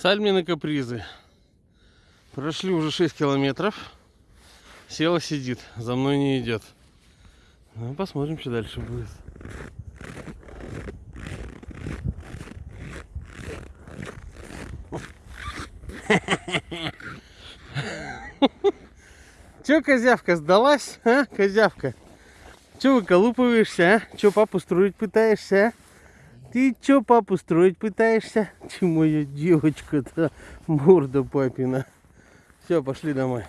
Сальмины капризы. Прошли уже 6 километров. Села сидит, за мной не идет. Ну, посмотрим, что дальше будет. Че, козявка, сдалась, а, козявка? Че выколупываешься, а? Че папу строить пытаешься, а? Ты че папу строить пытаешься? Че моя девочка-то, морда папина. Все, пошли домой.